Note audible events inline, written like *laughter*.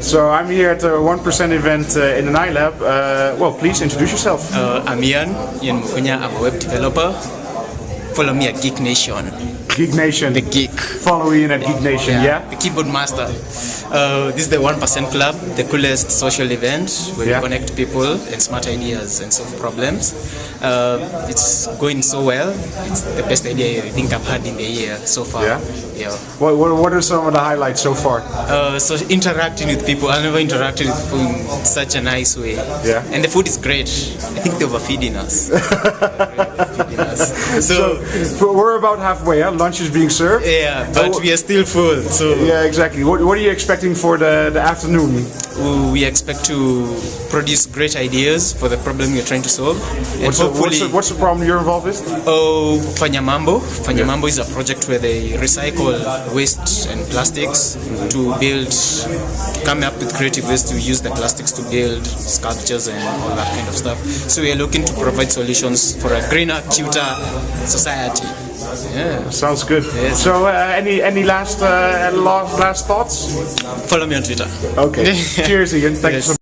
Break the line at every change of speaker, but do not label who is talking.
So I'm here at the 1% event uh, in the Night Lab. Uh, well, please introduce yourself.
Uh, I'm Ian, Ian. I'm a web developer. Follow me at Geek Nation.
Geek Nation.
The Geek.
Follow Ian at Geek Nation, yeah?
The keyboard master. Uh, this is the 1% Club, the coolest social event where
Yeah.
we connect people and smart ideas and solve problems. Uh, it's going so well. It's the best idea I think I've had in the year so far.
Yeah?
Yeah.
What, what, what are some of the highlights so far?
Uh, so interacting with people, I never interacted with people in such a nice way.
Yeah.
And the food is great. I think they're overfeeding. *laughs* Feeding us. So,
So we're about halfway, huh? Lunch is being served.
yeah, but we are still full. So
Yeah, exactly. What, what are you expecting for the, the afternoon?
we expect to produce great ideas for the problem you're trying to solve. And
What's the, what's, the, what's the problem you're involved with?
oh, Fanyamambo. Fanyamambo is a project where they recycle waste and plastics to build, come up with creative ways to use the plastics to build sculptures and all that kind of stuff. So we are looking to provide solutions for a greener, cuter society. Yeah.
Sounds good.
Yes.
So uh, any any last, uh, last last thoughts?
Follow me on Twitter.
Okay. *laughs* Cheers, Ian. Thank you
Yes.
so